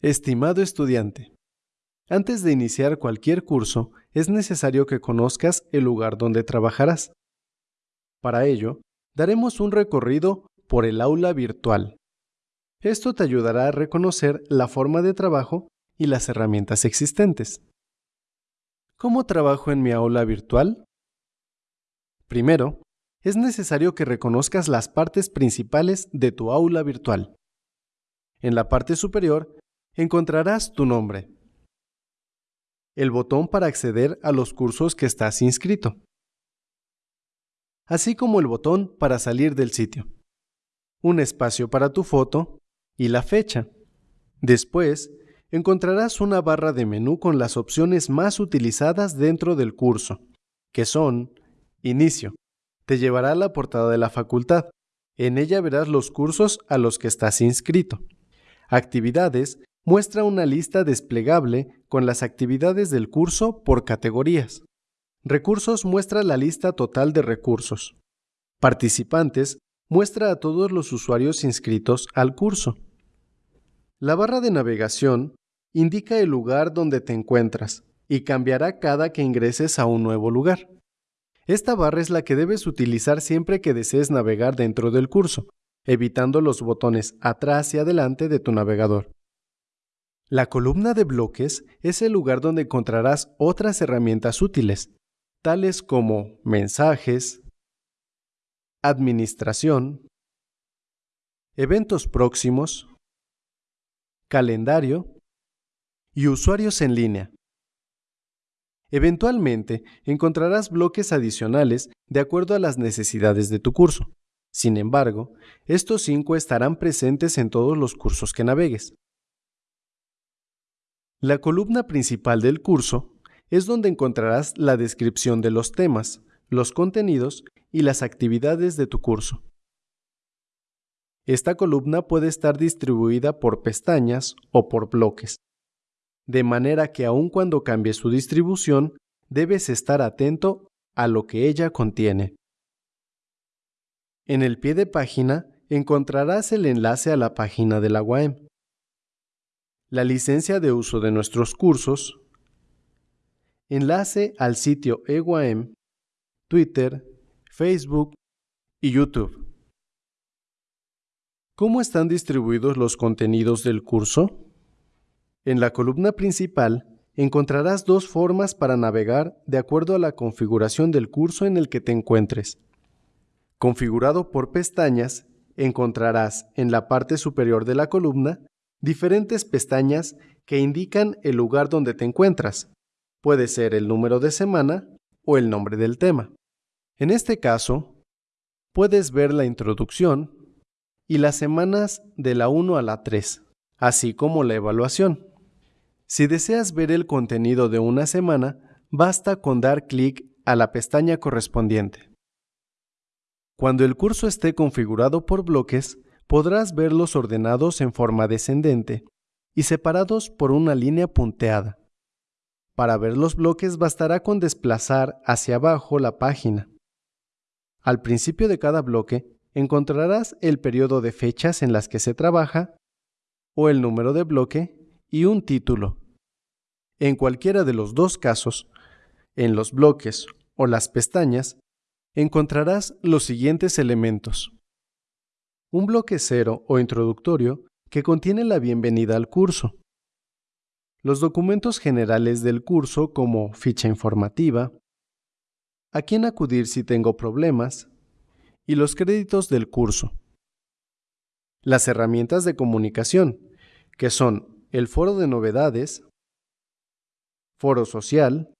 Estimado estudiante, antes de iniciar cualquier curso, es necesario que conozcas el lugar donde trabajarás. Para ello, daremos un recorrido por el aula virtual. Esto te ayudará a reconocer la forma de trabajo y las herramientas existentes. ¿Cómo trabajo en mi aula virtual? Primero, es necesario que reconozcas las partes principales de tu aula virtual. En la parte superior encontrarás tu nombre, el botón para acceder a los cursos que estás inscrito, así como el botón para salir del sitio, un espacio para tu foto y la fecha. Después, encontrarás una barra de menú con las opciones más utilizadas dentro del curso, que son Inicio. Te llevará a la portada de la facultad. En ella verás los cursos a los que estás inscrito. Actividades muestra una lista desplegable con las actividades del curso por categorías. Recursos muestra la lista total de recursos. Participantes muestra a todos los usuarios inscritos al curso. La barra de navegación indica el lugar donde te encuentras y cambiará cada que ingreses a un nuevo lugar. Esta barra es la que debes utilizar siempre que desees navegar dentro del curso, evitando los botones atrás y adelante de tu navegador. La columna de bloques es el lugar donde encontrarás otras herramientas útiles, tales como mensajes, administración, eventos próximos, calendario y usuarios en línea. Eventualmente encontrarás bloques adicionales de acuerdo a las necesidades de tu curso. Sin embargo, estos cinco estarán presentes en todos los cursos que navegues. La columna principal del curso es donde encontrarás la descripción de los temas, los contenidos y las actividades de tu curso. Esta columna puede estar distribuida por pestañas o por bloques, de manera que aun cuando cambie su distribución, debes estar atento a lo que ella contiene. En el pie de página encontrarás el enlace a la página de la UAM la licencia de uso de nuestros cursos, enlace al sitio EWAM, Twitter, Facebook y YouTube. ¿Cómo están distribuidos los contenidos del curso? En la columna principal encontrarás dos formas para navegar de acuerdo a la configuración del curso en el que te encuentres. Configurado por pestañas, encontrarás en la parte superior de la columna diferentes pestañas que indican el lugar donde te encuentras. Puede ser el número de semana o el nombre del tema. En este caso, puedes ver la introducción y las semanas de la 1 a la 3, así como la evaluación. Si deseas ver el contenido de una semana, basta con dar clic a la pestaña correspondiente. Cuando el curso esté configurado por bloques, podrás verlos ordenados en forma descendente y separados por una línea punteada. Para ver los bloques bastará con desplazar hacia abajo la página. Al principio de cada bloque encontrarás el periodo de fechas en las que se trabaja o el número de bloque y un título. En cualquiera de los dos casos, en los bloques o las pestañas, encontrarás los siguientes elementos un bloque cero o introductorio que contiene la bienvenida al curso. Los documentos generales del curso como ficha informativa, a quién acudir si tengo problemas y los créditos del curso. Las herramientas de comunicación, que son el foro de novedades, foro social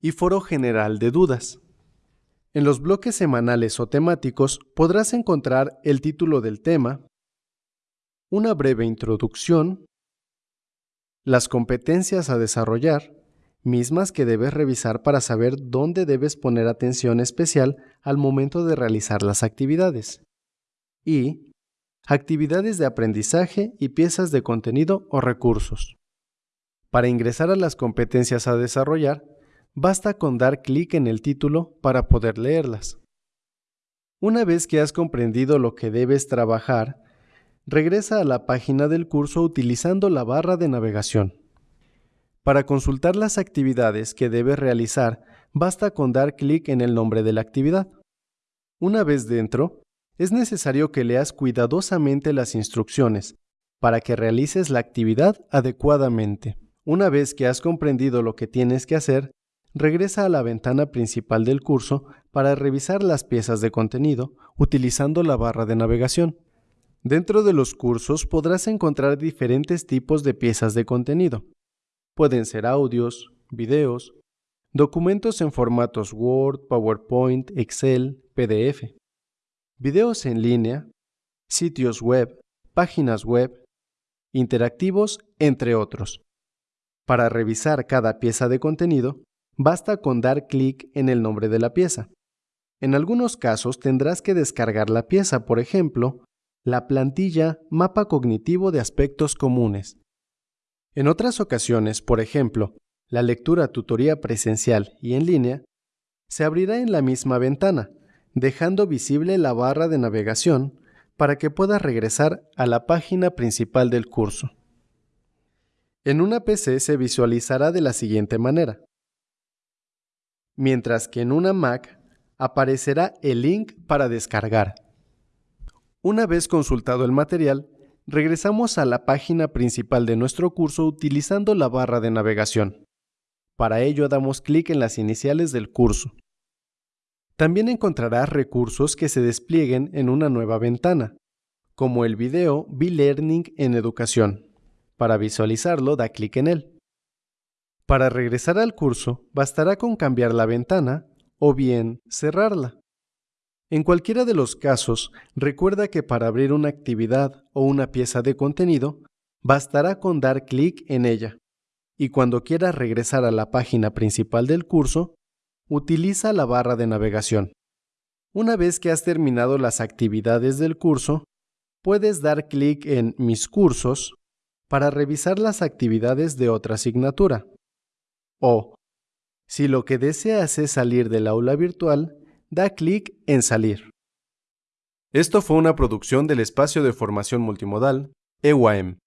y foro general de dudas. En los bloques semanales o temáticos podrás encontrar el título del tema, una breve introducción, las competencias a desarrollar, mismas que debes revisar para saber dónde debes poner atención especial al momento de realizar las actividades, y actividades de aprendizaje y piezas de contenido o recursos. Para ingresar a las competencias a desarrollar, basta con dar clic en el título para poder leerlas. Una vez que has comprendido lo que debes trabajar, regresa a la página del curso utilizando la barra de navegación. Para consultar las actividades que debes realizar, basta con dar clic en el nombre de la actividad. Una vez dentro, es necesario que leas cuidadosamente las instrucciones para que realices la actividad adecuadamente. Una vez que has comprendido lo que tienes que hacer, regresa a la ventana principal del curso para revisar las piezas de contenido utilizando la barra de navegación. Dentro de los cursos podrás encontrar diferentes tipos de piezas de contenido. Pueden ser audios, videos, documentos en formatos Word, PowerPoint, Excel, PDF, videos en línea, sitios web, páginas web, interactivos, entre otros. Para revisar cada pieza de contenido, basta con dar clic en el nombre de la pieza. En algunos casos tendrás que descargar la pieza, por ejemplo, la plantilla Mapa Cognitivo de Aspectos Comunes. En otras ocasiones, por ejemplo, la lectura tutoría presencial y en línea, se abrirá en la misma ventana, dejando visible la barra de navegación para que puedas regresar a la página principal del curso. En una PC se visualizará de la siguiente manera. Mientras que en una Mac aparecerá el link para descargar. Una vez consultado el material, regresamos a la página principal de nuestro curso utilizando la barra de navegación. Para ello damos clic en las iniciales del curso. También encontrarás recursos que se desplieguen en una nueva ventana, como el video B-Learning en educación. Para visualizarlo, da clic en él. Para regresar al curso, bastará con cambiar la ventana o bien cerrarla. En cualquiera de los casos, recuerda que para abrir una actividad o una pieza de contenido, bastará con dar clic en ella. Y cuando quieras regresar a la página principal del curso, utiliza la barra de navegación. Una vez que has terminado las actividades del curso, puedes dar clic en Mis cursos para revisar las actividades de otra asignatura. O, si lo que deseas es salir del aula virtual, da clic en Salir. Esto fue una producción del espacio de formación multimodal EWAM.